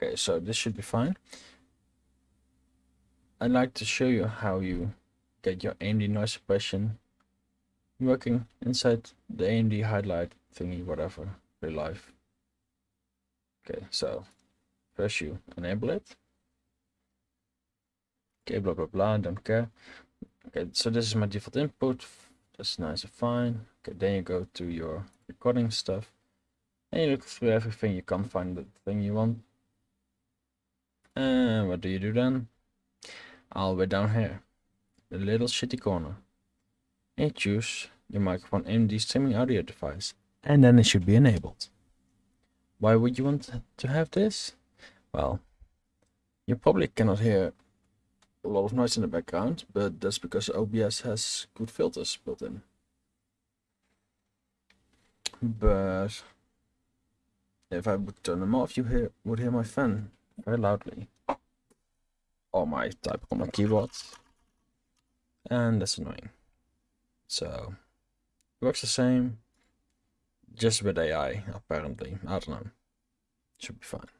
Okay, so this should be fine. I'd like to show you how you get your AMD noise suppression working inside the AMD highlight thingy, whatever, ReLive. Okay, so first you enable it. Okay, blah blah blah, don't care. Okay, so this is my default input. That's nice and fine. Okay, then you go to your recording stuff and you look through everything. You can't find the thing you want. And what do you do then? The way down here, the little shitty corner. And choose your microphone AMD streaming audio device, and then it should be enabled. Why would you want to have this? Well, you probably cannot hear a lot of noise in the background, but that's because OBS has good filters built in. But if I would turn them off, you hear would hear my fan very loudly. Or my type on my keyboard. And that's annoying. So it works the same. Just with AI, apparently. I don't know. Should be fine.